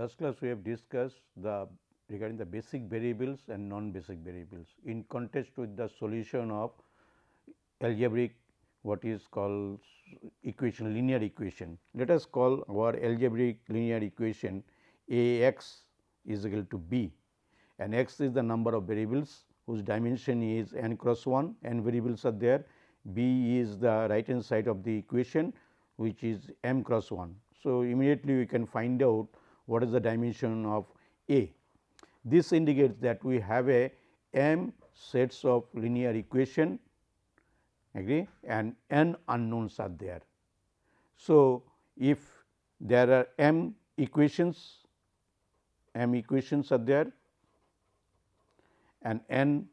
Last class we have discussed the regarding the basic variables and non-basic variables in contrast with the solution of algebraic what is called equation linear equation. Let us call our algebraic linear equation A x is equal to b and x is the number of variables whose dimension is n cross 1 n variables are there b is the right hand side of the equation which is m cross 1. So, immediately we can find out what is the dimension of A. This indicates that we have a m sets of linear equation agree and n unknowns are there. So, if there are m equations m equations are there and n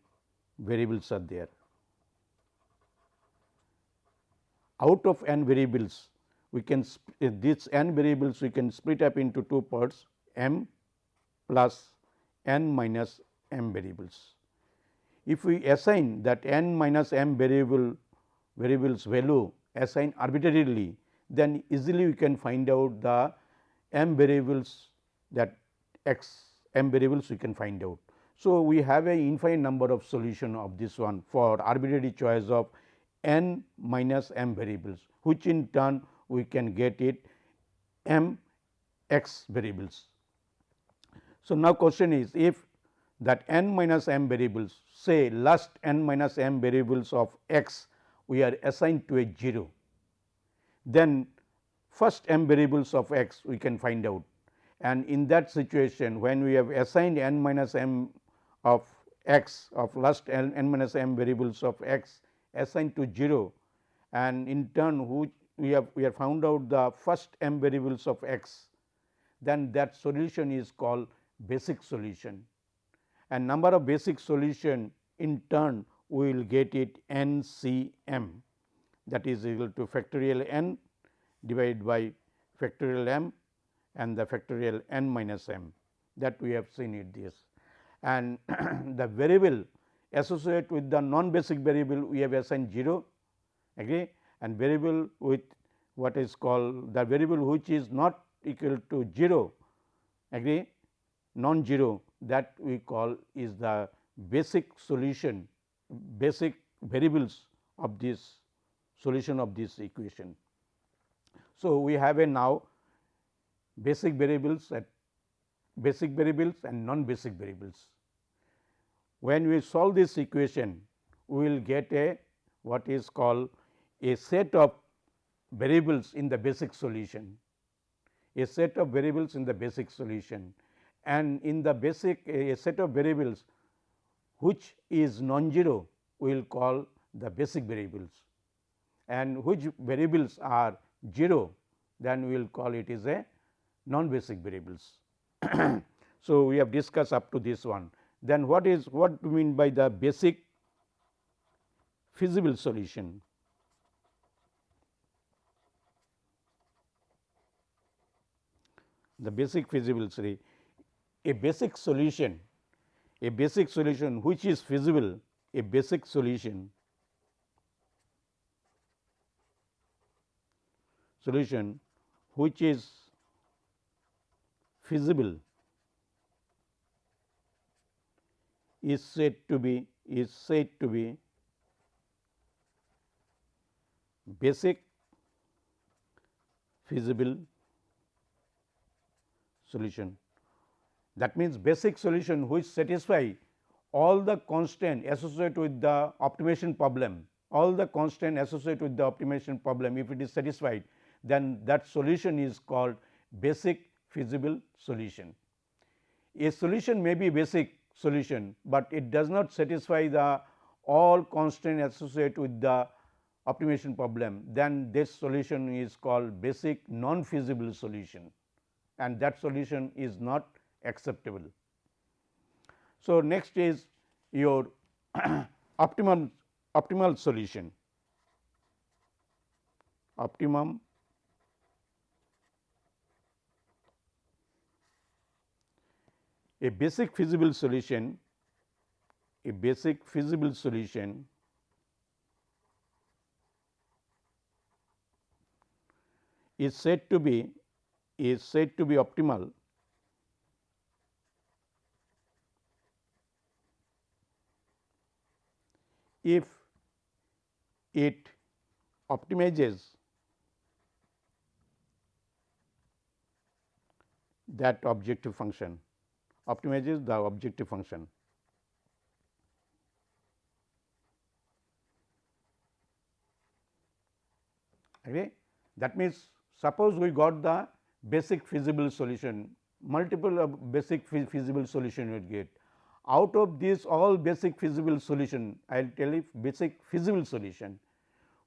variables are there. Out of n variables we can these n variables we can split up into two parts m plus n minus m variables. If we assign that n minus m variable variables value assign arbitrarily, then easily we can find out the m variables that x m variables we can find out. So, we have a infinite number of solution of this one for arbitrary choice of n minus m variables, which in turn we can get it m x variables. So, now question is if that n minus m variables say last n minus m variables of x we are assigned to a 0, then first m variables of x we can find out and in that situation when we have assigned n minus m of x of last n, n minus m variables of x assigned to 0 and in turn which we have we have found out the first m variables of x then that solution is called basic solution and number of basic solution in turn we will get it n c m that is equal to factorial n divided by factorial m and the factorial n minus m that we have seen it this. And the variable associated with the non basic variable we have assigned 0 agree and variable with what is called the variable which is not equal to 0 agree non zero that we call is the basic solution basic variables of this solution of this equation. So, we have a now basic variables at basic variables and non basic variables. When we solve this equation, we will get a what is called a set of variables in the basic solution, a set of variables in the basic solution and in the basic a set of variables which is non-zero we will call the basic variables and which variables are 0 then we will call it is a non-basic variables. so, we have discussed up to this one. Then what is what we mean by the basic feasible solution? The basic feasible a basic solution, a basic solution which is feasible, a basic solution solution which is feasible is said to be is said to be basic feasible solution. That means, basic solution which satisfy all the constant associated with the optimization problem, all the constant associated with the optimization problem if it is satisfied then that solution is called basic feasible solution. A solution may be basic solution, but it does not satisfy the all constant associated with the optimization problem, then this solution is called basic non feasible solution and that solution is not acceptable. So, next is your optimum optimal solution optimum a basic feasible solution a basic feasible solution is said to be is said to be optimal if it optimizes that objective function optimizes the objective function. Okay. That means, suppose we got the basic feasible solution, multiple basic feasible solution you get. Out of this all basic feasible solution, I will tell you basic feasible solution,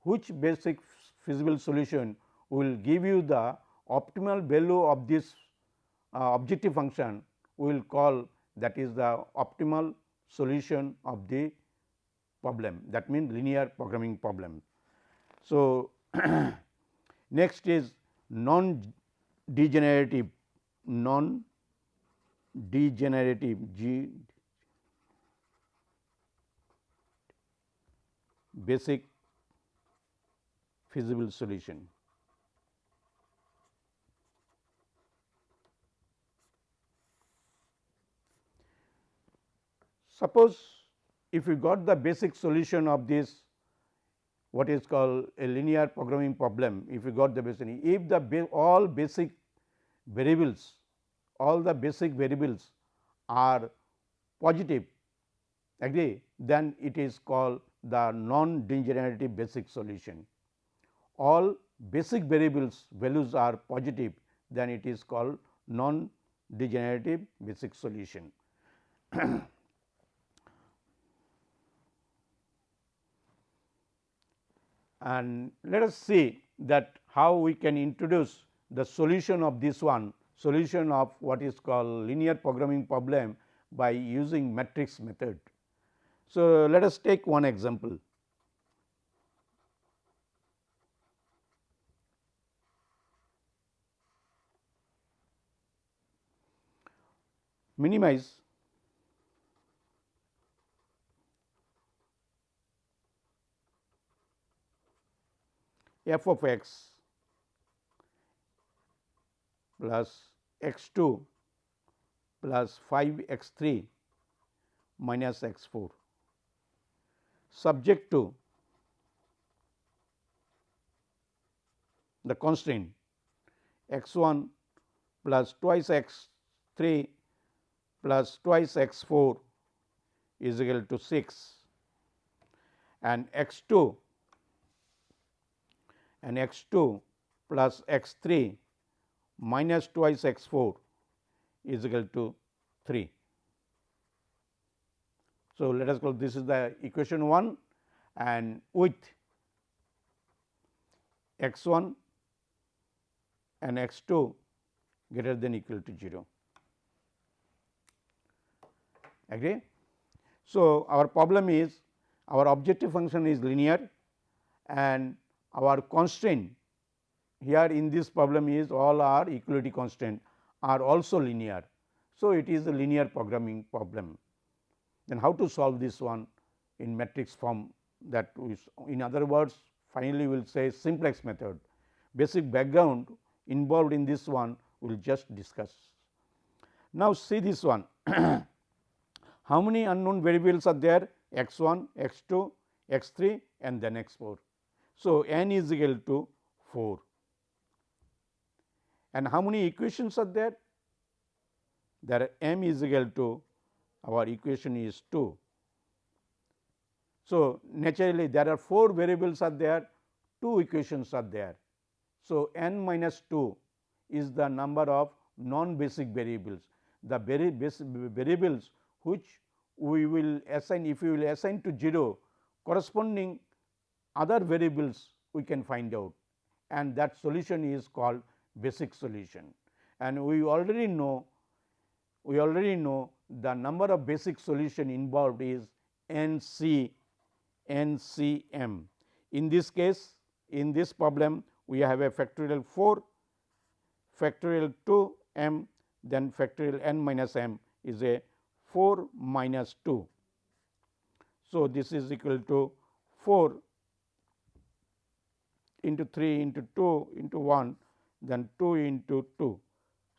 which basic feasible solution will give you the optimal value of this uh, objective function we will call that is the optimal solution of the problem that means linear programming problem. So, next is non degenerative non degenerative G basic feasible solution. Suppose if you got the basic solution of this what is called a linear programming problem, if you got the basic, if the ba all basic variables, all the basic variables are positive, agree, then it is called the non-degenerative basic solution. All basic variables values are positive, then it is called non-degenerative basic solution. and let us see that how we can introduce the solution of this one solution of what is called linear programming problem by using matrix method. So, let us take one example. Minimize f of x plus x 2 plus 5 x 3 minus x 4 subject to the constraint x 1 plus twice x 3 plus twice x 4 is equal to 6 and x 2 and x 2 plus x 3 minus twice x 4 is equal to 3. So, let us call this is the equation 1 and with x 1 and x 2 greater than equal to 0. Agree? So, our problem is our objective function is linear and our constraint here in this problem is all our equality constraint are also linear. So, it is a linear programming problem. Then how to solve this one in matrix form that is in other words finally we will say simplex method. Basic background involved in this one we will just discuss. Now, see this one how many unknown variables are there x 1, x 2, x 3 and then x 4. So, n is equal to 4 and how many equations are there? There m is equal to our equation is 2. So, naturally there are 4 variables are there, 2 equations are there. So, n minus 2 is the number of non basic variables. The very basic variables which we will assign if we will assign to 0 corresponding other variables we can find out and that solution is called basic solution. And we already know we already know the number of basic solution involved is n c n c m. In this case in this problem we have a factorial 4 factorial 2 m then factorial n minus m is a 4 minus 2. So, this is equal to 4 into 3 into 2 into 1 then 2 into 2.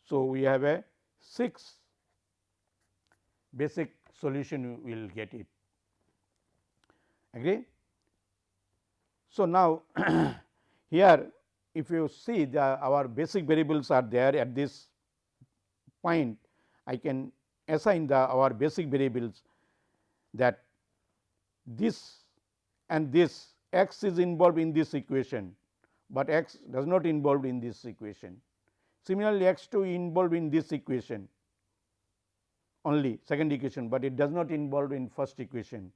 So, we have a 6 basic solution we will get it agree. So, now here if you see the our basic variables are there at this point I can assign the our basic variables that this and this x is involved in this equation, but x does not involved in this equation. Similarly, x 2 involved in this equation only second equation, but it does not involve in first equation.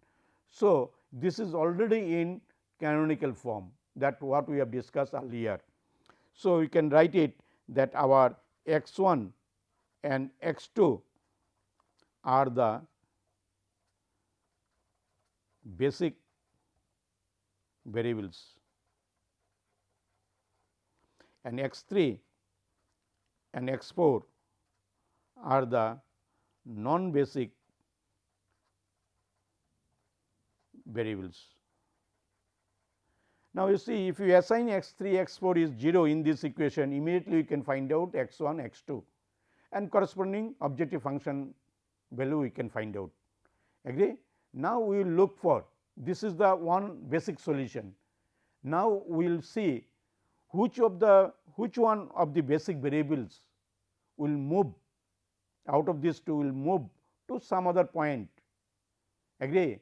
So, this is already in canonical form that what we have discussed earlier. So, we can write it that our x 1 and x 2 are the basic variables and x 3 and x 4 are the non basic variables. Now, you see if you assign x 3 x 4 is 0 in this equation immediately you can find out x 1 x 2 and corresponding objective function value we can find out agree. Now, we will look for this is the one basic solution. Now, we will see which of the which one of the basic variables will move out of this two will move to some other point? Agree?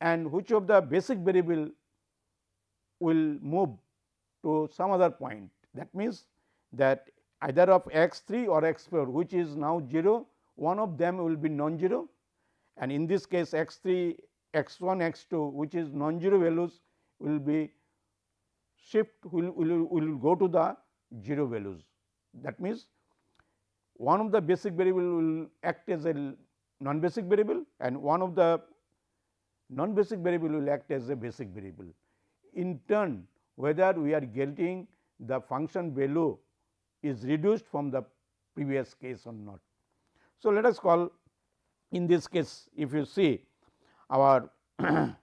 And which of the basic variable will move to some other point. That means, that either of x 3 or x 4 which is now 0 one of them will be non-zero. And in this case x 3 x 1 x 2 which is non-zero values will be shift will, will, will go to the 0 values. That means, one of the basic variable will act as a non-basic variable and one of the non-basic variable will act as a basic variable. In turn, whether we are getting the function value is reduced from the previous case or not. So, let us call in this case if you see our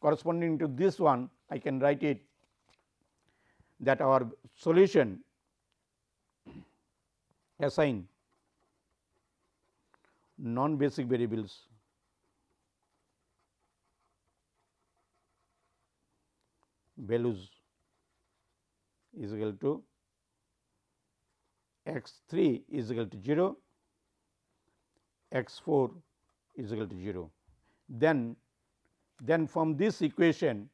corresponding to this one I can write it that our solution assign non basic variables values is equal to x 3 is equal to 0 x 4 is equal to 0. Then, then from this equation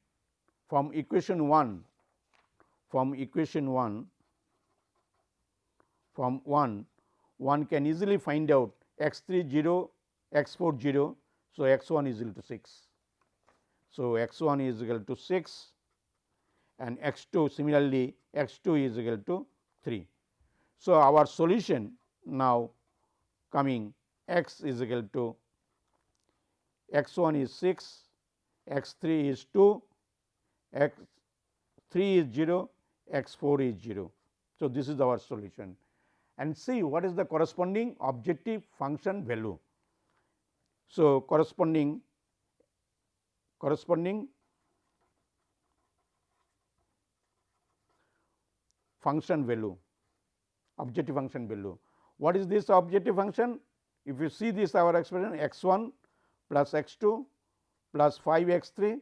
from equation 1 from equation 1 from 1 one can easily find out x 3 0 x 4 0. So, x 1 is equal to 6. So, x 1 is equal to 6 and x 2 similarly x 2 is equal to 3. So, our solution now coming x is equal to x 1 is 6, x 3 is 2, x 3 is 0, x 4 is 0. So, this is our solution and see what is the corresponding objective function value. So, corresponding corresponding function value objective function value. What is this objective function? If you see this our expression x 1 plus x 2 plus 5 x 3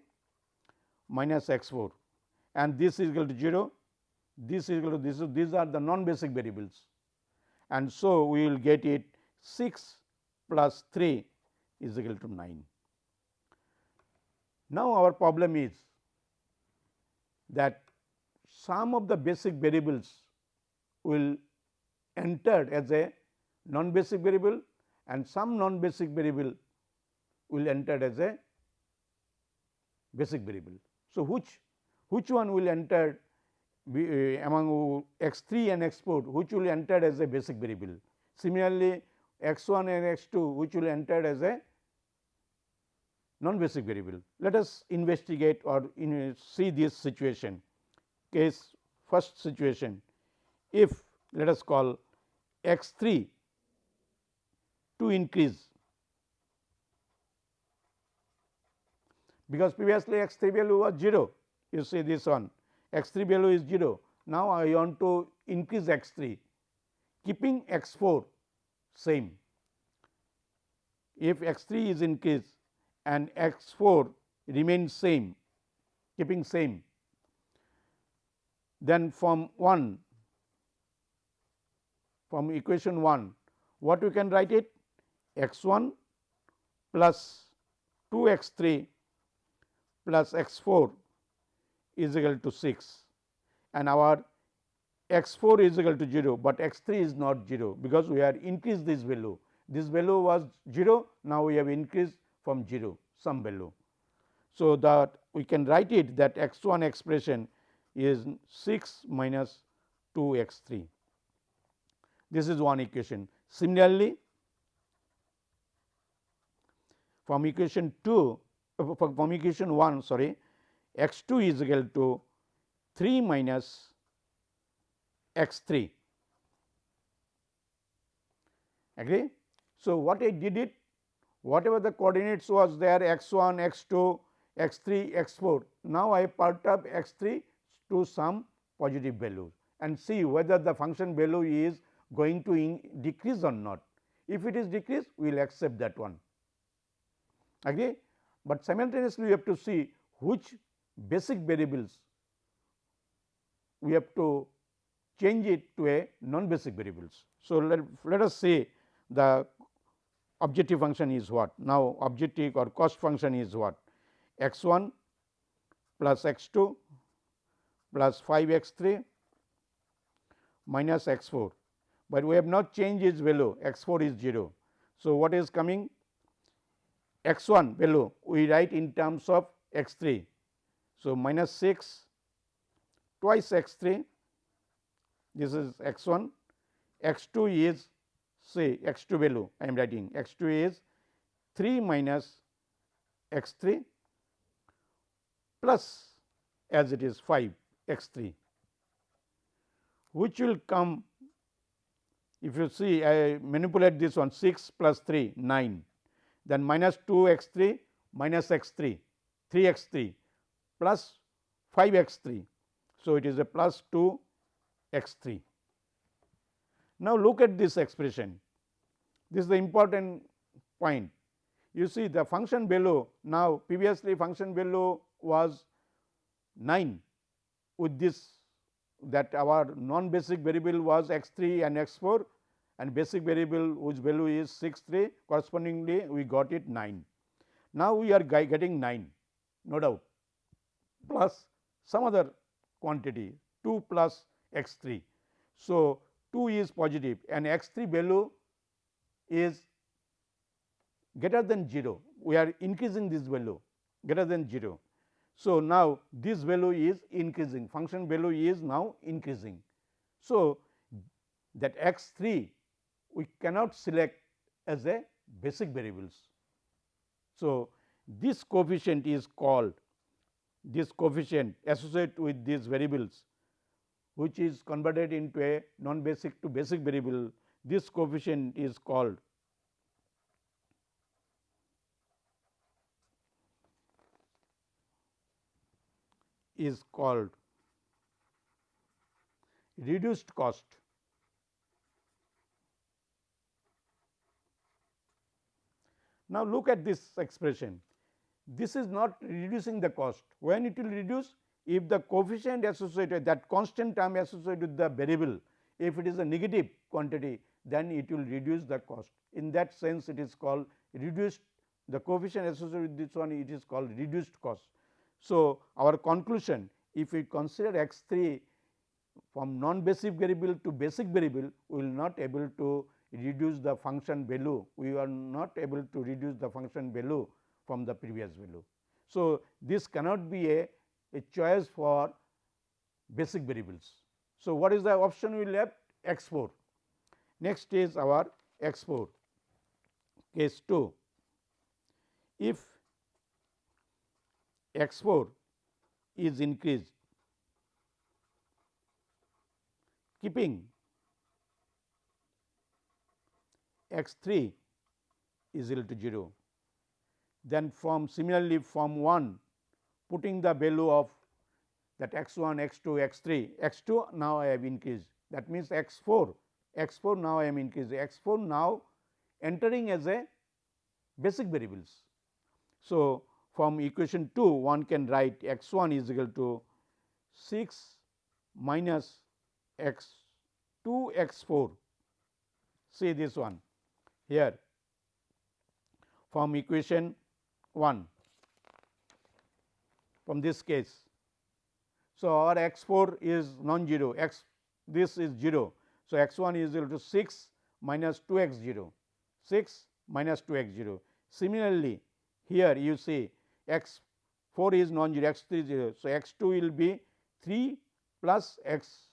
minus x 4 and this is equal to 0, this is equal to this these are the non basic variables and so we will get it 6 plus 3 is equal to 9. Now, our problem is that some of the basic variables will entered as a non basic variable and some non basic variable will enter as a basic variable. So, which which one will enter uh, among x 3 and x 4 which will enter as a basic variable. Similarly, x 1 and x 2 which will enter as a non basic variable. Let us investigate or in, see this situation case first situation if let us call x 3 to increase because previously x 3 value was 0 you see this one x 3 value is 0. Now, I want to increase x 3 keeping x 4 same. If x 3 is increased and x 4 remains same keeping same. Then from 1 from equation 1 what we can write it x 1 plus 2 x 3 plus x 4 is equal to 6 and our x 4 is equal to 0, but x 3 is not 0 because we have increased this value. This value was 0, now we have increased from 0 some value. So, that we can write it that x 1 expression is 6 minus 2 x 3. This is one equation. Similarly, from equation 2 uh, from equation 1 sorry x 2 is equal to 3 minus x 3 agree. So, what I did it? Whatever the coordinates was there x 1 x 2 x 3 x 4 now I perturb x 3 to some positive value and see whether the function value is going to decrease or not. If it is decreased we will accept that one. Agree, but simultaneously we have to see which basic variables we have to change it to a non basic variables. So, let, let us say the objective function is what now objective or cost function is what x 1 plus x 2 plus 5 x 3 minus x 4, but we have not changed its value x 4 is 0. So, what is coming x 1 value we write in terms of x 3. So, minus 6 twice x 3 this is x 1 x 2 is say x 2 value I am writing. X 2 is 3 minus x 3 plus as it is 5 x 3 which will come if you see I manipulate this one 6 plus 3 9 then minus 2 x 3 minus x 3 3 x 3 plus 5 x 3. So, it is a plus 2 x 3. Now, look at this expression this is the important point you see the function below now previously function below was 9 with this that our non basic variable was x 3 and x 4 and basic variable whose value is 6 3 correspondingly we got it 9. Now, we are getting 9 no doubt plus some other quantity 2 plus x 3. So, 2 is positive and x 3 value is greater than 0 we are increasing this value greater than 0 so, now this value is increasing function value is now increasing. So, that x 3 we cannot select as a basic variables. So, this coefficient is called this coefficient associated with these variables which is converted into a non basic to basic variable this coefficient is called is called reduced cost. Now, look at this expression. This is not reducing the cost. When it will reduce? If the coefficient associated that constant term associated with the variable, if it is a negative quantity, then it will reduce the cost. In that sense, it is called reduced the coefficient associated with this one it is called reduced cost. So, our conclusion if we consider x 3 from non basic variable to basic variable, we will not able to reduce the function value, we are not able to reduce the function value from the previous value. So, this cannot be a, a choice for basic variables. So, what is the option we left x 4. Next is our x 4 case 2. If x 4 is increased keeping x 3 is equal to 0. Then from similarly from 1 putting the value of that x 1, x 2, x 3, x 2 now I have increased. That means x 4, x 4 now I am increasing x 4 now entering as a basic variables. So, from equation 2 one can write x 1 is equal to 6 minus x 2 x 4 see this one here. From equation 1 from this case. So, our x 4 is non-zero x this is 0. So, x 1 is equal to 6 minus 2 x 0 6 minus 2 x 0. Similarly, here you see x 4 is non-zero x 3 is 0. So, x 2 will be 3 plus x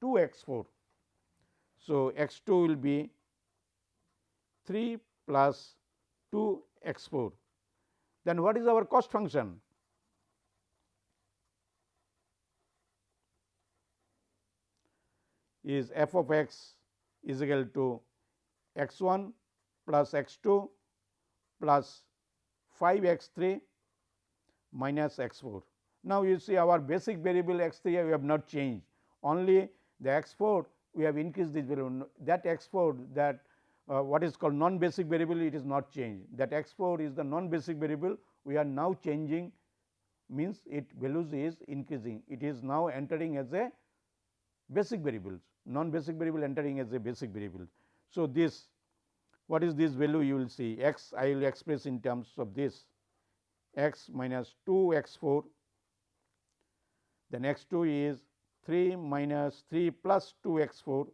2 x 4. So, x 2 will be 3 plus 2 x 4. Then what is our cost function? Is f of x is equal to x 1 plus x 2 plus 5 x 3 minus x 4. Now, you see our basic variable x 3 we have not changed only the x 4 we have increased this value that x 4 that uh, what is called non basic variable it is not changed. That x 4 is the non basic variable. We are now changing means it values is increasing. It is now entering as a basic variables. Non basic variable entering as a basic variable. So, this what is this value? You will see x I will express in terms of this. X minus 2 x 4 then x 2 is 3 minus 3 plus 2 x 4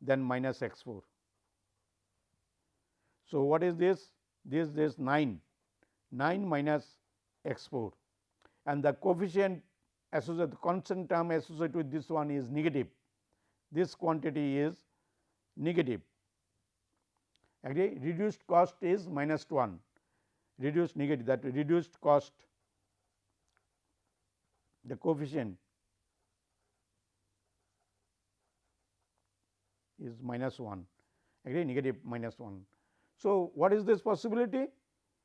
then minus x 4. So, what is this? This is 9, 9 minus x 4 and the coefficient associated constant term associated with this one is negative. This quantity is negative. Agree? Reduced cost is minus 1, reduced negative that reduced cost the coefficient is minus 1 agree negative minus 1. So, what is this possibility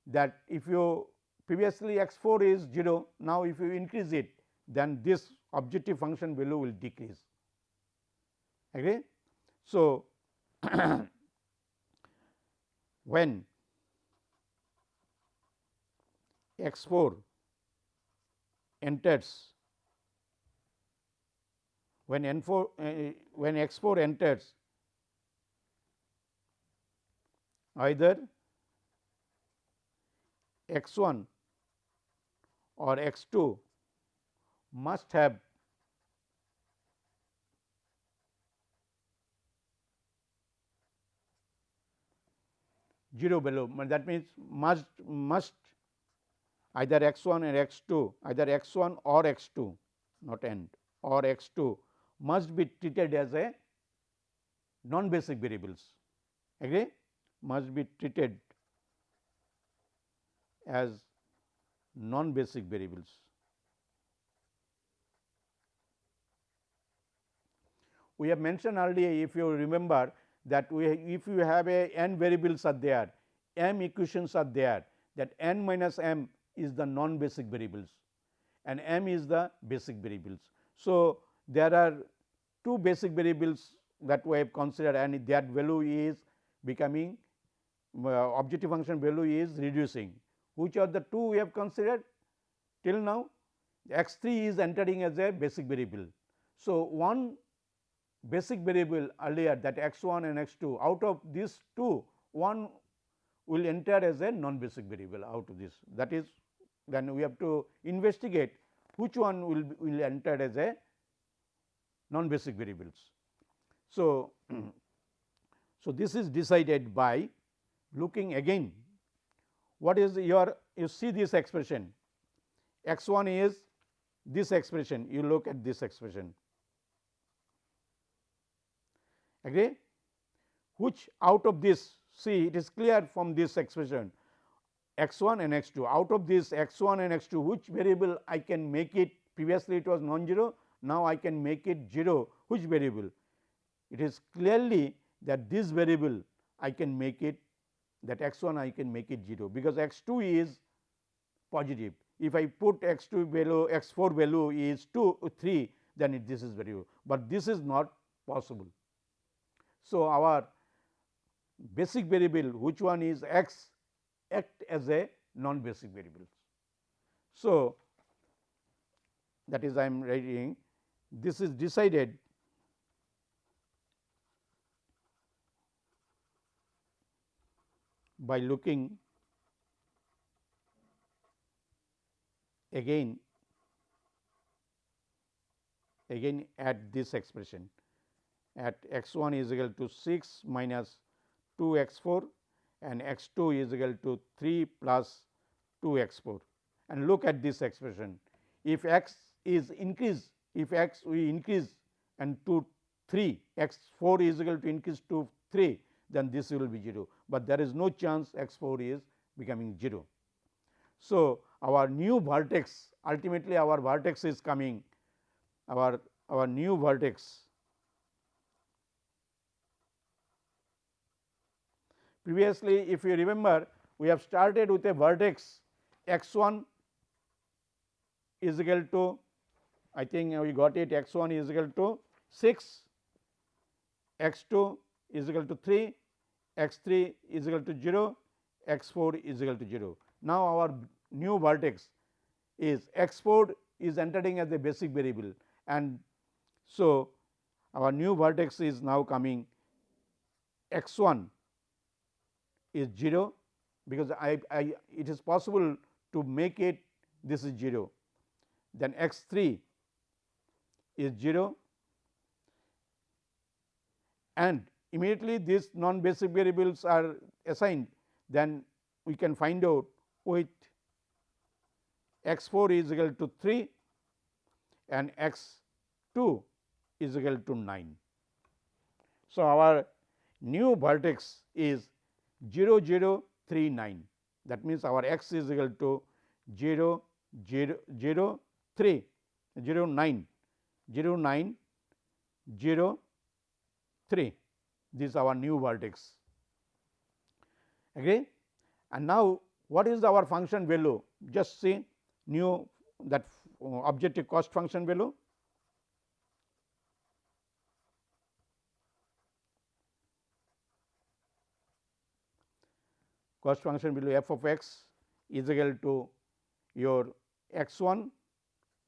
that if you previously x 4 is 0 now if you increase it then this objective function value will decrease agree. So, when x 4 enters when n 4 uh, when x 4 enters either x 1 or x 2 must have zero below. That means must must either x 1 and x 2 either x 1 or x 2 not end or x 2 must be treated as a non basic variables. Agree must be treated as non basic variables. We have mentioned earlier if you remember that we if you have a n variables are there m equations are there that n minus m is the non basic variables and m is the basic variables. So, there are two basic variables that we have considered and that value is becoming Uh, objective function value is reducing. Which are the two we have considered till now x 3 is entering as a basic variable. So, one basic variable earlier that x 1 and x 2 out of these two one will enter as a non basic variable out of this that is then we have to investigate which one will, will enter as a non basic variables. So, so this is decided by looking again. What is your you see this expression. X 1 is this expression. You look at this expression. Agree? Which out of this see it is clear from this expression. X 1 and x 2 out of this x 1 and x 2 which variable I can make it? Previously it was non-zero. Now I can make it 0 which variable? It is clearly that this variable I can make it that x 1 I can make it 0 because x 2 is positive if I put x 2 value x 4 value is 2 3 then it, this is variable, but this is not possible. So, our basic variable which one is x act as a non basic variable. So, that is I am writing this is decided by looking again again at this expression. At x 1 is equal to 6 minus 2 x 4 and x 2 is equal to 3 plus 2 x 4 and look at this expression. If x is increase, if x we increase and to 3 x 4 is equal to increase to 3 then this will be 0, but there is no chance x 4 is becoming 0. So, our new vertex ultimately our vertex is coming our our new vertex previously if you remember we have started with a vertex x 1 is equal to I think we got it x 1 is equal to 6, x 2 is equal to 3, x 3 is equal to 0, x 4 is equal to 0. Now, our new vertex is x 4 is entering as a basic variable and so our new vertex is now coming x 1 is 0 because I, I it is possible to make it this is 0 then x 3 is 0 and immediately these non basic variables are assigned then we can find out with x 4 is equal to 3 and x 2 is equal to 9. So, our new vertex is 0 0 3 9 that means, our x is equal to 0 0 0 3 0 9 0 9 0 3 this is our new vertex. Agree and now what is our function value? Just see new that objective cost function value. Cost function value f of x is equal to your x 1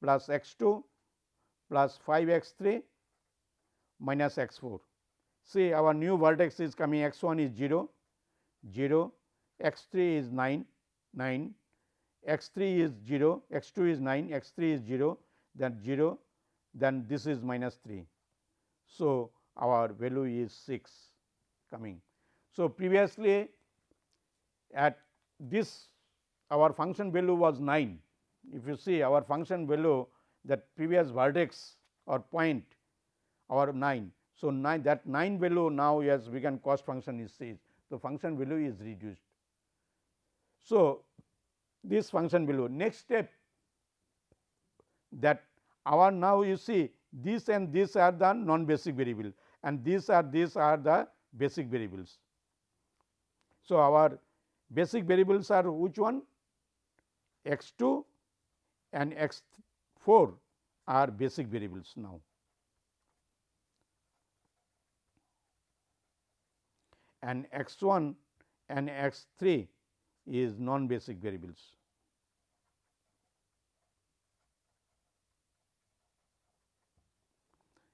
plus x 2 plus 5 x 3 minus x 4. See our new vertex is coming x 1 is 0, 0, x 3 is 9, 9, x 3 is 0, x 2 is 9, x 3 is 0, then 0, then this is minus 3. So, our value is 6 coming. So, previously at this our function value was 9. If you see our function value that previous vertex or point our 9. So, 9 that 9 value now as we can cost function is says. the function value is reduced. So, this function value next step that our now you see this and this are the non basic variable and these are these are the basic variables. So, our basic variables are which one x 2 and x 4 are basic variables now. And x 1 and x 3 is non basic variables.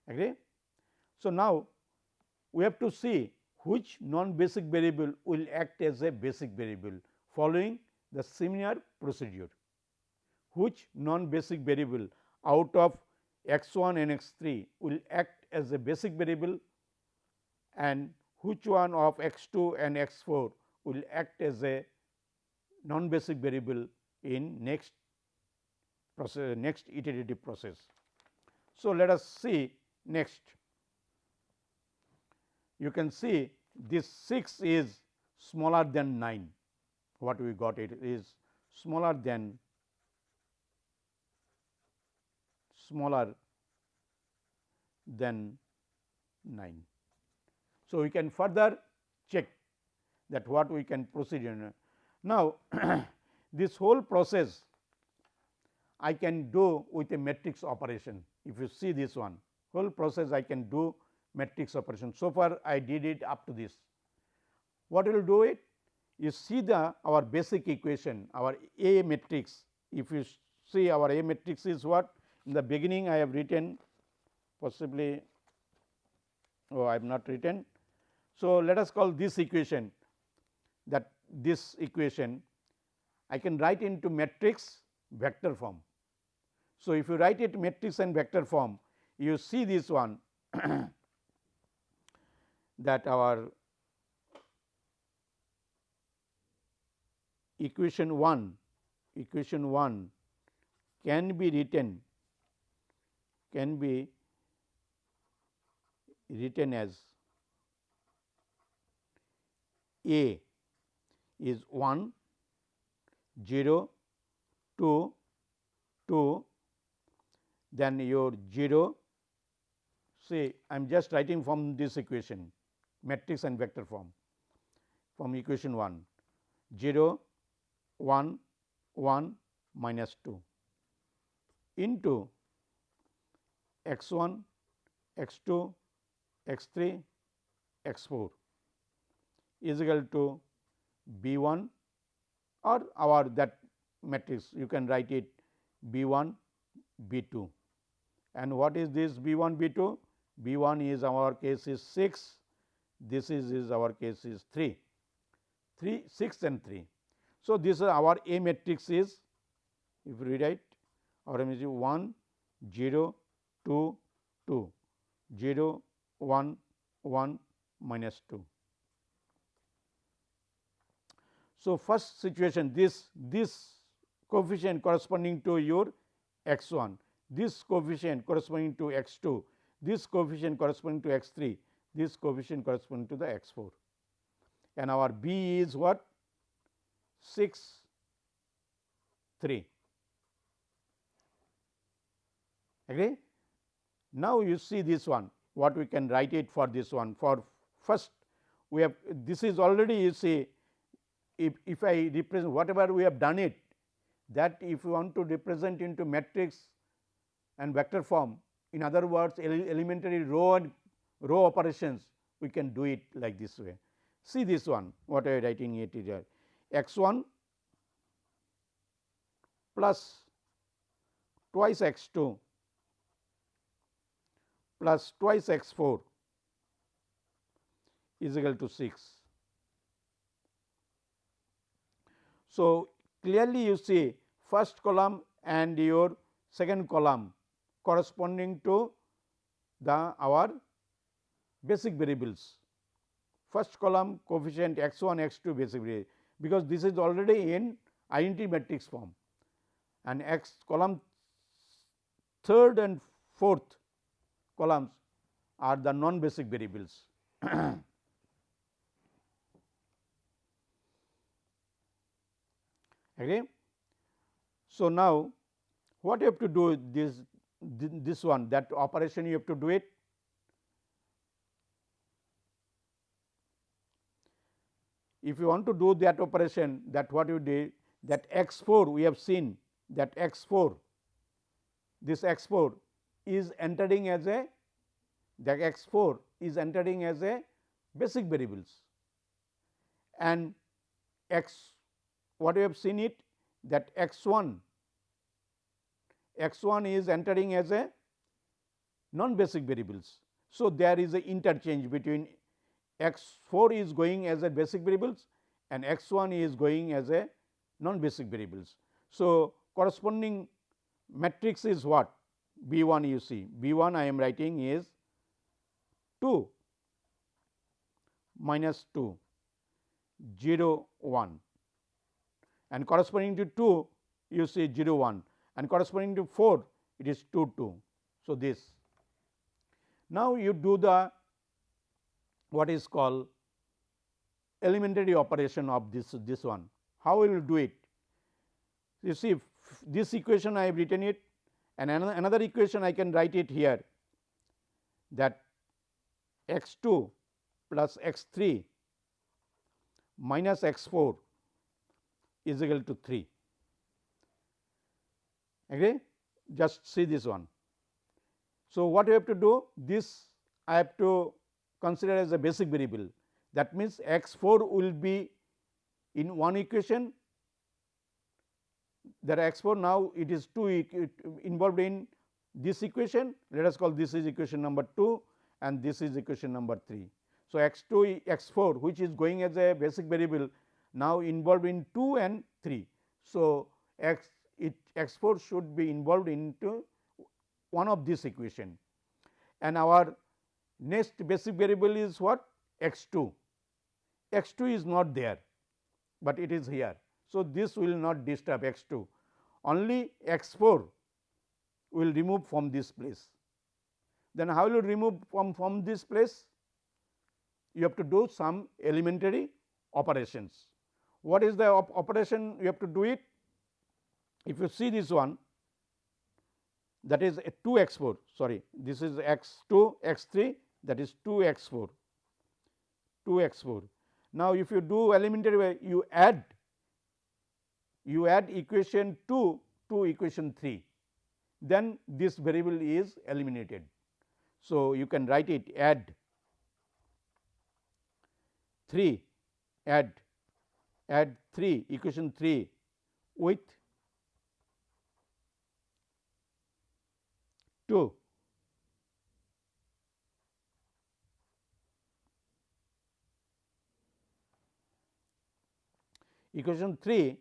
Agree? So, now we have to see which non basic variable will act as a basic variable following the similar procedure. Which non basic variable out of x 1 and x 3 will act as a basic variable and which one of x 2 and x 4 will act as a non basic variable in next process next iterative process. So, let us see next you can see this 6 is smaller than 9 what we got it is smaller than smaller than 9. So, we can further check that what we can proceed in. Now, this whole process I can do with a matrix operation. If you see this one, whole process I can do matrix operation. So far I did it up to this. What will do it? you see the our basic equation our A matrix if you see our A matrix is what in the beginning I have written possibly oh I have not written. So, let us call this equation that this equation I can write into matrix vector form. So, if you write it matrix and vector form you see this one that our equation 1 equation 1 can be written can be written as A is 1 0 2 2 then your 0 say I am just writing from this equation matrix and vector form from equation 1 0 1 1 minus 2 into x 1 x 2 x 3 x 4 is equal to b 1 or our that matrix you can write it b 1 b 2 and what is this b 1 b 2 b 1 is our case is 6 this is, is our case is 3 3 6 and 3 so this is our a matrix is if we write our image is 1 0 2 2 0 1 1 minus 2. So, first situation this this coefficient corresponding to your x 1, this coefficient corresponding to x 2, this coefficient corresponding to x 3, this coefficient corresponding to the x 4 and our b is what? 6 3 agree. Now, you see this one what we can write it for this one. For first we have this is already you see if, if I represent whatever we have done it that if you want to represent into matrix and vector form in other words elementary row and row operations we can do it like this way. See this one what I am writing it here x 1 plus twice x 2 plus twice x 4 is equal to 6. So, clearly you see first column and your second column corresponding to the our basic variables. First column coefficient x 1 x 2 basic variable because this is already in identity matrix form and x column third and fourth columns are the non basic variables. okay. So, now what you have to do this this one that operation you have to do it if you want to do that operation that what you did that x 4 we have seen that x 4 this x 4 is entering as a the x 4 is entering as a basic variables and x what we have seen it that x 1 x 1 is entering as a non basic variables. So, there is a interchange between x 4 is going as a basic variables and x 1 is going as a non basic variables. So, corresponding matrix is what B 1 you see B 1 I am writing is 2 minus 2 0 1 and corresponding to 2 you see 0 1 and corresponding to 4 it is 2 2. So, this. Now you do the what is called elementary operation of this this one. How will you do it? You see this equation I have written it and another, another equation I can write it here that x 2 plus x 3 minus x 4 is equal to 3. Agree? Just see this one. So, what you have to do? This I have to consider as a basic variable. That means, x 4 will be in one equation are x 4 now it is 2 involved in this equation let us call this is equation number 2 and this is equation number 3. So, x 2 x 4 which is going as a basic variable now involved in 2 and 3. So, x it x 4 should be involved into one of this equation and our next basic variable is what x 2 x 2 is not there, but it is here. So, this will not disturb x 2 only x 4 will remove from this place. Then how will you remove from, from this place? You have to do some elementary operations. What is the op operation you have to do it? If you see this one that is 2 x 4 sorry this is x 2 x 3 that is 2 x 4 2 x 4. Now, if you do elementary way you add you add equation 2 to equation 3 then this variable is eliminated. So, you can write it add 3 add add 3 equation 3 with 2 equation 3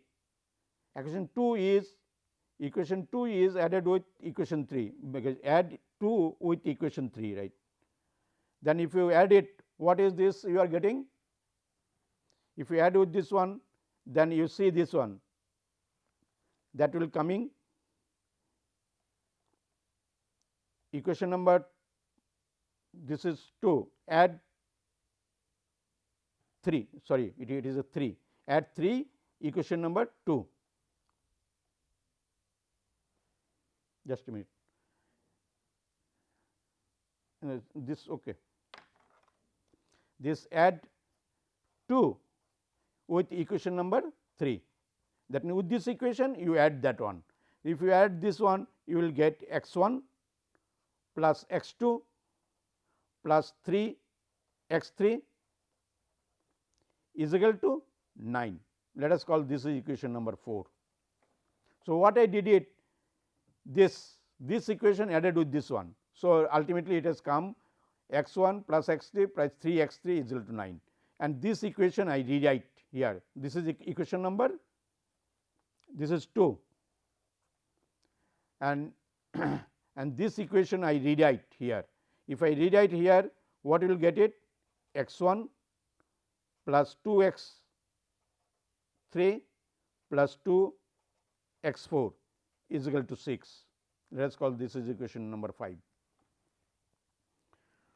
equation 2 is equation 2 is added with equation 3 because add 2 with equation 3 right. Then if you add it what is this you are getting? If you add with this one then you see this one. That will coming. Equation number this is 2 add 3 sorry it, it is a 3 add 3 equation number 2 just a minute. This okay. This add 2 with equation number 3 that means with this equation you add that one if you add this one you will get x 1 plus x 2 plus 3 x 3 is equal to 9 let us call this is equation number 4. So, what I did it this this equation added with this one. So, ultimately it has come x 1 plus x 3 plus 3 x 3 is equal to 9 and this equation I rewrite here this is equation number this is 2 and and this equation I rewrite here. If I rewrite here what will get it x 1 plus 2 x 3 plus 2 x 4 is equal to 6. Let us call this is equation number 5.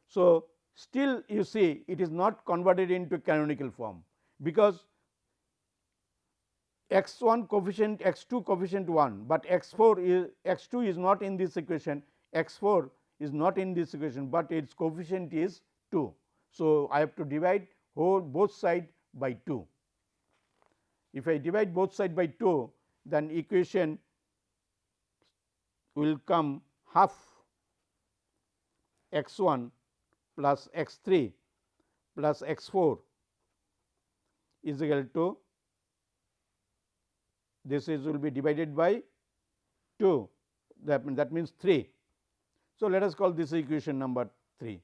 So, still you see it is not converted into canonical form, because x 1 coefficient x 2 coefficient 1, but x 4 is x 2 is not in this equation x 4 is not in this equation, but its coefficient is 2. So, I have to divide whole both side by 2. If I divide both side by 2 then equation will come half x 1 plus x 3 plus x 4 is equal to this is will be divided by 2 that, that means 3. So, let us call this equation number 3.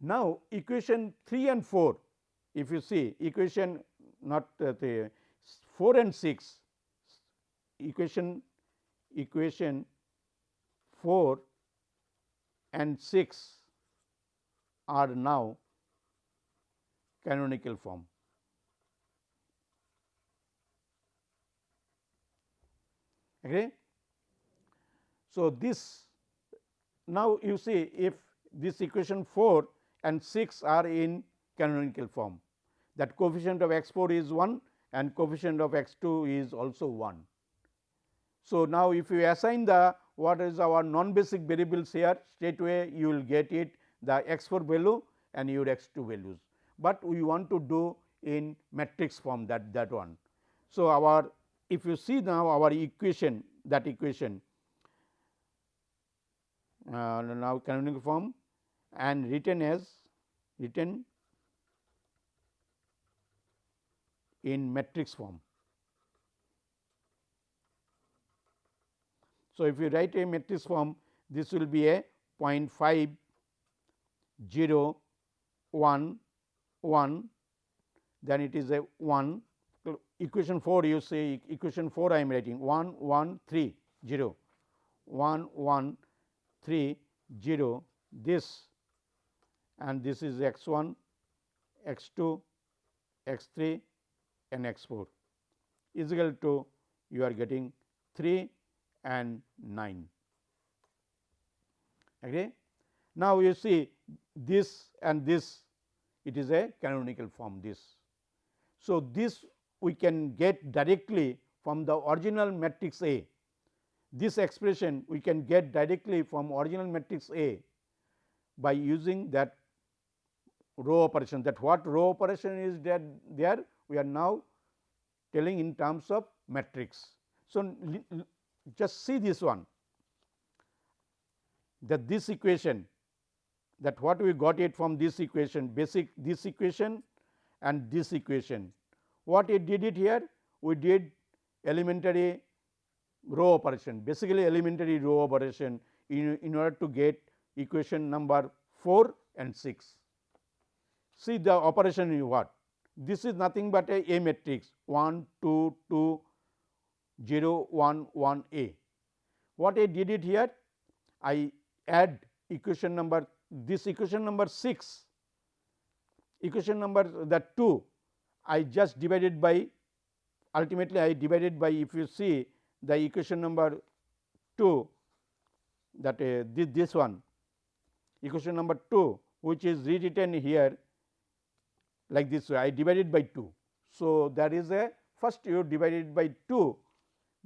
Now, equation 3 and 4 if you see equation not uh, the 4 and 6 equation equation 4 and 6 are now canonical form. Okay. So, this now you see if this equation 4 and 6 are in canonical form that coefficient of x 4 is 1 and coefficient of x 2 is also 1. So, now if you assign the what is our non basic variables here straightway you will get it the x 4 value and your x 2 values, but we want to do in matrix form that that one. So, our if you see now our equation that equation uh, now canonical form and written as written in matrix form. So, if you write a matrix form this will be a 0.5 0 1 1 then it is a 1 equation 4 you say equation 4 I am writing. 1 1 3 0 1 1 3 0 this and this is x 1 x 2 x 3 and x 4 is equal to you are getting 3 and 9. Okay. Now, you see this and this it is a canonical form this. So, this we can get directly from the original matrix A. This expression we can get directly from original matrix A by using that row operation that what row operation is that there we are now telling in terms of matrix. So, just see this one that this equation that what we got it from this equation basic this equation and this equation. What it did it here? We did elementary row operation basically elementary row operation in, in order to get equation number 4 and 6. See the operation what? This is nothing but a A matrix 1, 2, 2, 0, 1, 1 A. What I did it here? I add equation number this equation number 6, equation number that 2 I just divided by ultimately I divided by if you see the equation number 2 that uh, this, this one. Equation number 2 which is rewritten here like this way I divided by 2. So, that is a first you divided by 2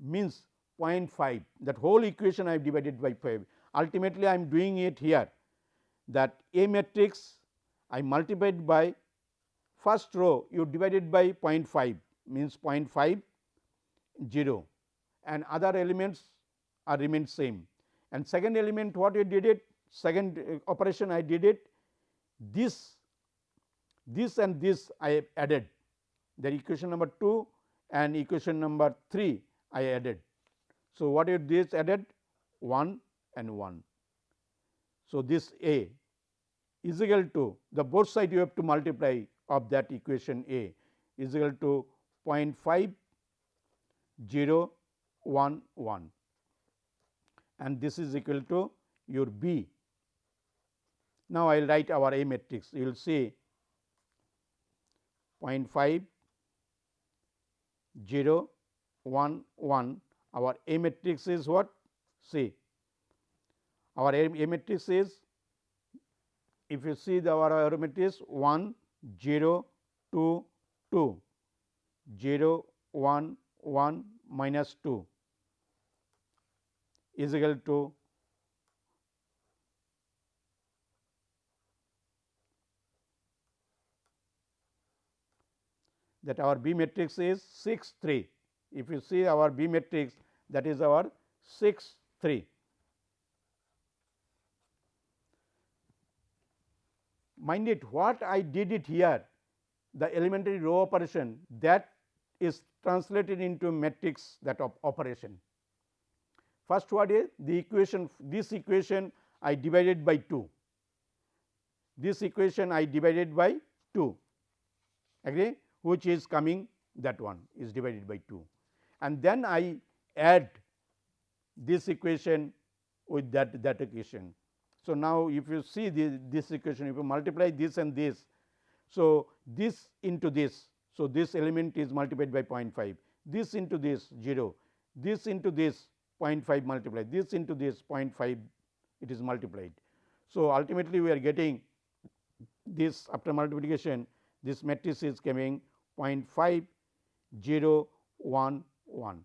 means 0.5 that whole equation I have divided by 5 ultimately I am doing it here that A matrix I multiplied by first row you divided by 0.5 means 0.5 0 and other elements are remain same. And second element what you did it? Second uh, operation I did it. This this and this I added. The equation number 2 and equation number 3 I added. So, what is this added? 1 and 1. So, this A is equal to the both side you have to multiply of that equation A is equal to 0.5 0 1 1 and this is equal to your B. Now, I will write our A matrix. You will see 0.5 0 1 1 our A matrix is what? See our A matrix is if you see the our A matrix 1 0 2 2 0 1 1 minus 2 is equal to that our B matrix is 6 3. If you see our B matrix that is our 6 3. Mind it what I did it here the elementary row operation that is translated into matrix that of operation. First what is the equation this equation I divided by 2, this equation I divided by 2 agree which is coming that one is divided by 2 and then I add this equation with that that equation. So, now if you see this, this equation if you multiply this and this. So, this into this. So, this element is multiplied by 0.5 this into this 0 this into this 0.5 multiplied this into this 0.5 it is multiplied. So, ultimately we are getting this after multiplication this matrix is coming 0.5 0 1 1.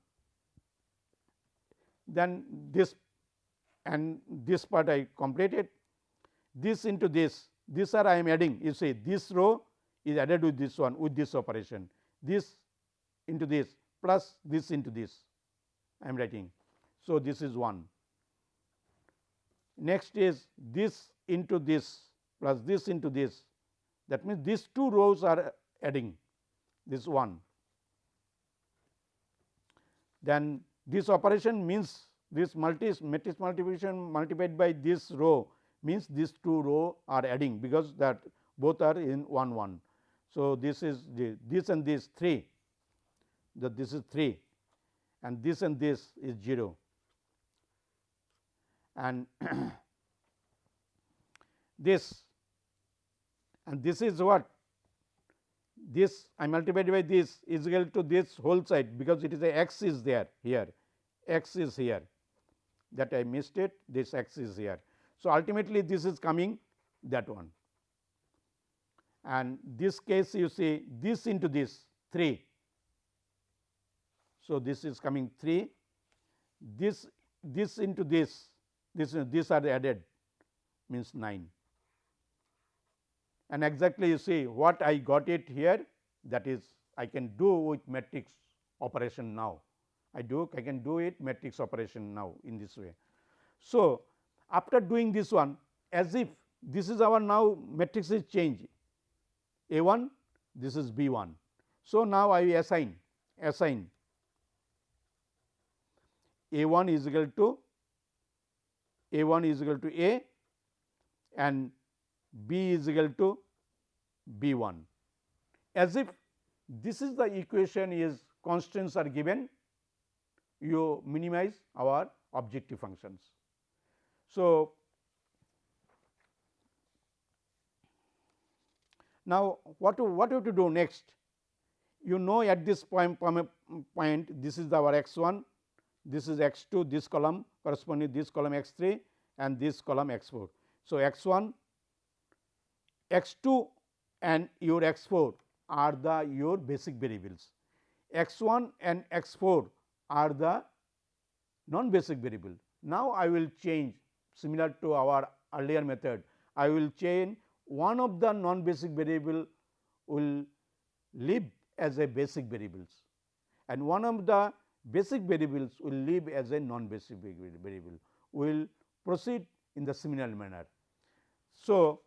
Then this and this part I completed. This into this this are I am adding. You say this row is added with this one with this operation. This into this plus this into this I am writing. So, this is 1. Next is this into this plus this into this. That means these two rows are adding this 1 then this operation means this multi matrix multiplication multiplied by this row means these two row are adding because that both are in 1 1. So, this is the this and this 3 that this is 3 and this and this is 0 and this and this is what? This I multiplied by this is equal to this whole side because it is a x is there here x is here that I missed it this x is here. So, ultimately this is coming that one and this case you see this into this 3. So, this is coming 3 this this into this this these are added means 9 and exactly you see what I got it here that is I can do with matrix operation now. I do I can do it matrix operation now in this way. So, after doing this one as if this is our now matrix is changed A 1 this is B 1. So, now I assign assign A 1 is equal to A 1 is equal to A and B is equal to B 1 as if this is the equation is constants are given you minimize our objective functions. So, now what to, what you have to do next you know at this point, point this is our x 1 this is x 2 this column corresponding this column x 3 and this column x 4. So, x 1 x 2 and your x 4 are the your basic variables. x 1 and x 4 are the non basic variable. Now, I will change similar to our earlier method, I will change one of the non basic variable will live as a basic variables and one of the basic variables will live as a non basic variable. Will proceed in the similar manner. So,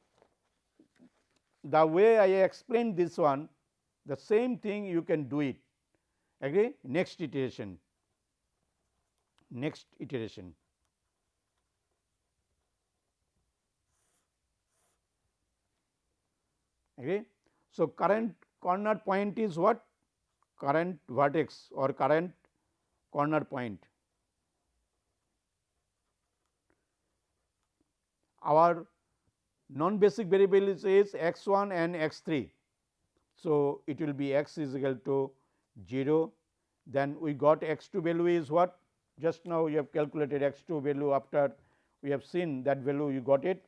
the way I explained this one the same thing you can do it agree next iteration next iteration. Agree so current corner point is what? Current vertex or current corner point. Our non basic variables is x 1 and x 3. So, it will be x is equal to 0 then we got x 2 value is what just now you have calculated x 2 value after we have seen that value you got it.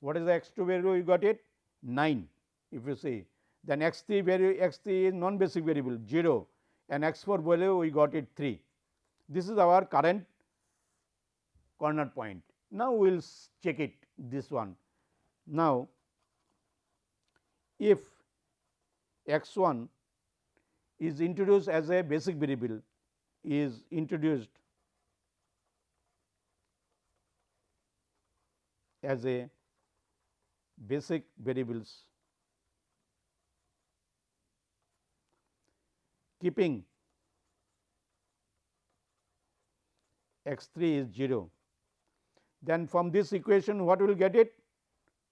What is the x 2 value you got it 9 if you see then x 3 value x 3 is non basic variable 0 and x 4 value we got it 3 this is our current corner point. Now, we will check it this one. Now, if x 1 is introduced as a basic variable is introduced as a basic variables keeping x 3 is 0. Then from this equation what will get it?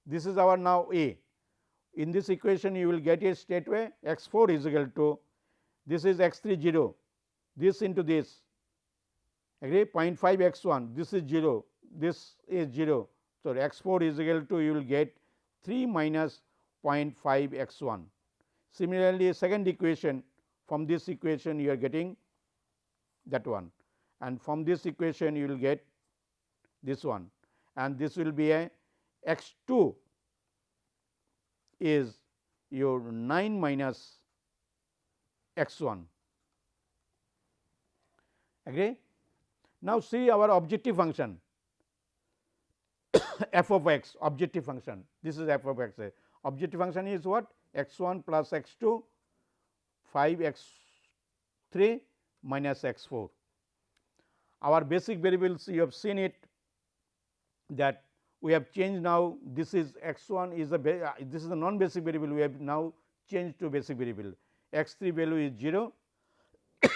This is our now A. In this equation you will get it straightway x 4 is equal to this is x 3 0, this into this agree 0.5 x 1 this is 0, this is 0. So, x 4 is equal to you will get 3 minus 0.5 x 1. Similarly, second equation from this equation you are getting that one and from this equation you will get this one and this will be a x 2 is your 9 minus x 1 agree. Now, see our objective function. F of x objective function. This is f of x. Objective function is what? X 1 plus x 2 5 x 3 minus x 4 our basic variables you have seen it that we have changed now this is x 1 is a uh, this is a non basic variable we have now changed to basic variable. X 3 value is 0.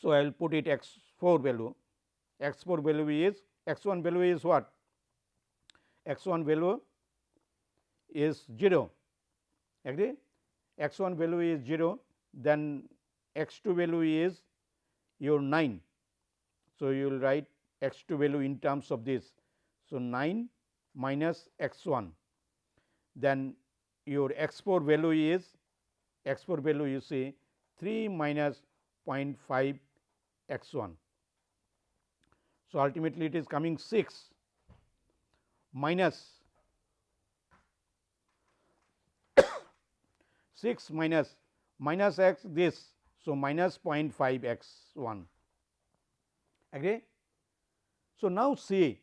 so, I will put it x 4 value. X 4 value is x 1 value is what? X 1 value is 0 agree? X 1 value is 0 then x 2 value is your 9. So, you will write x 2 value in terms of this. So, 9 minus x 1 then your x 4 value is x 4 value you see 3 minus 0.5 x 1. So, ultimately it is coming 6 minus 6 minus minus x this. So, minus 0.5 x 1 agree. So, now see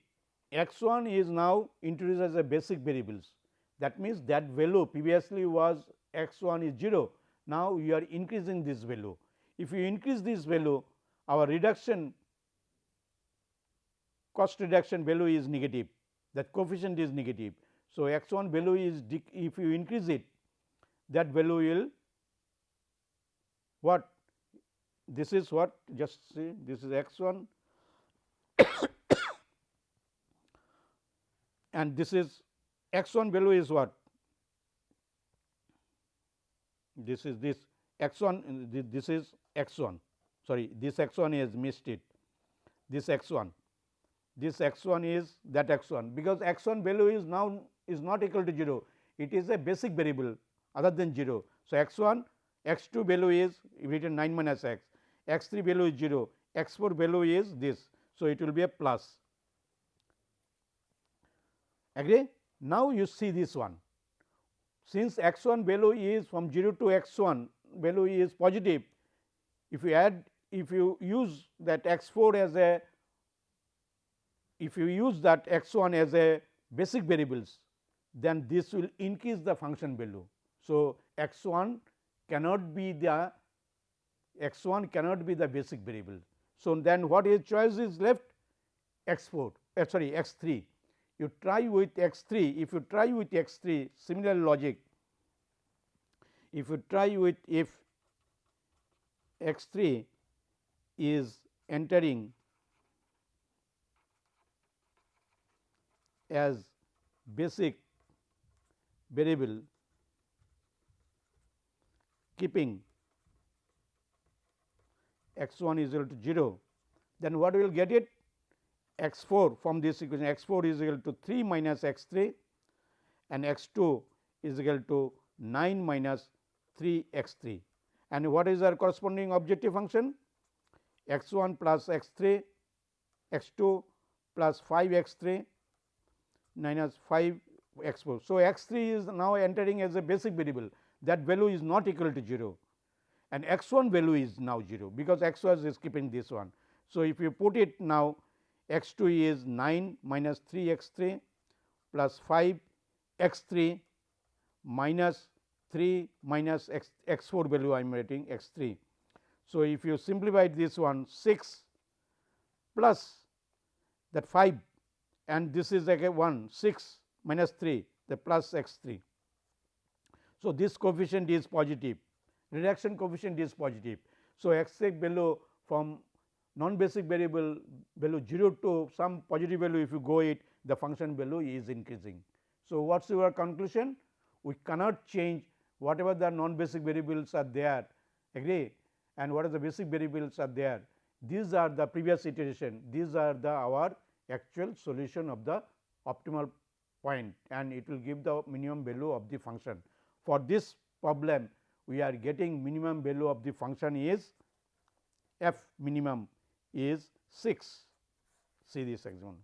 x 1 is now introduced as a basic variables. That means that value previously was x 1 is 0 now you are increasing this value. If you increase this value our reduction cost reduction value is negative. That coefficient is negative. So, x 1 value is if you increase it that value will what? This is what? Just see this is x 1 and this is x 1 value is what? This is this x 1 this is x 1 sorry this x 1 is missed it. This x 1 this x 1 is that x 1 because x 1 value is now is not equal to 0 it is a basic variable other than 0. So, x 1 x 2 value is written 9 minus x, x 3 value is 0, x 4 value is this. So, it will be a plus agree. Now, you see this one since x 1 value is from 0 to x 1 value is positive if you add if you use that x 4 as a if you use that x 1 as a basic variables then this will increase the function value. So, x 1 cannot be the x 1 cannot be the basic variable. So, then what is choice is left x 4 uh, sorry x 3 you try with x 3 if you try with x 3 similar logic. If you try with if x 3 is entering as basic variable keeping x 1 is equal to 0, then what we will get it x 4 from this equation x 4 is equal to 3 minus x 3 and x 2 is equal to 9 minus 3 x 3 and what is our corresponding objective function x 1 plus x 3 x 2 plus 5 x 3 minus 5 x 4. So, x 3 is now entering as a basic variable that value is not equal to 0 and x 1 value is now 0 because x 1 is keeping this one. So, if you put it now x 2 is 9 minus 3 x 3 plus 5 x 3 minus 3 minus x, x 4 value I am writing x 3. So, if you simplify this one 6 plus that 5 and this is again 1 6 minus 3 the plus x 3. So, this coefficient is positive reduction coefficient is positive. So, x value from non basic variable value 0 to some positive value if you go it the function value is increasing. So, what is your conclusion? We cannot change whatever the non basic variables are there agree and what are the basic variables are there. These are the previous iteration, these are the our actual solution of the optimal point and it will give the minimum value of the function. For this problem we are getting minimum value of the function is f minimum is 6 see this example.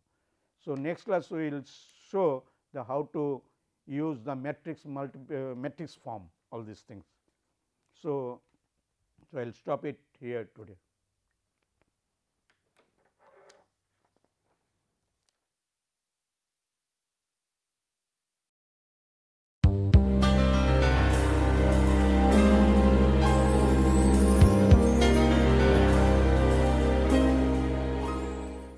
So, next class we will show the how to use the matrix multi uh, matrix form all these things. So, so I will stop it here today.